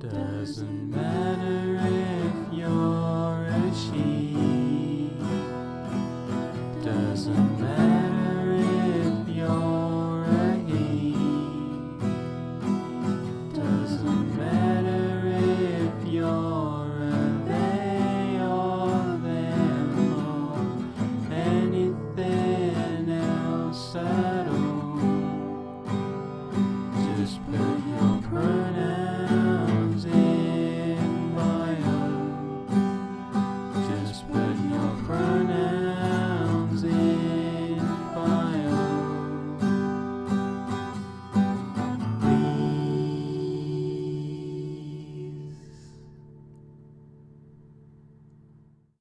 Doesn't matter if you're a she. Doesn't matter if you're a he. Doesn't matter if you're a they or them or anything else at all. Just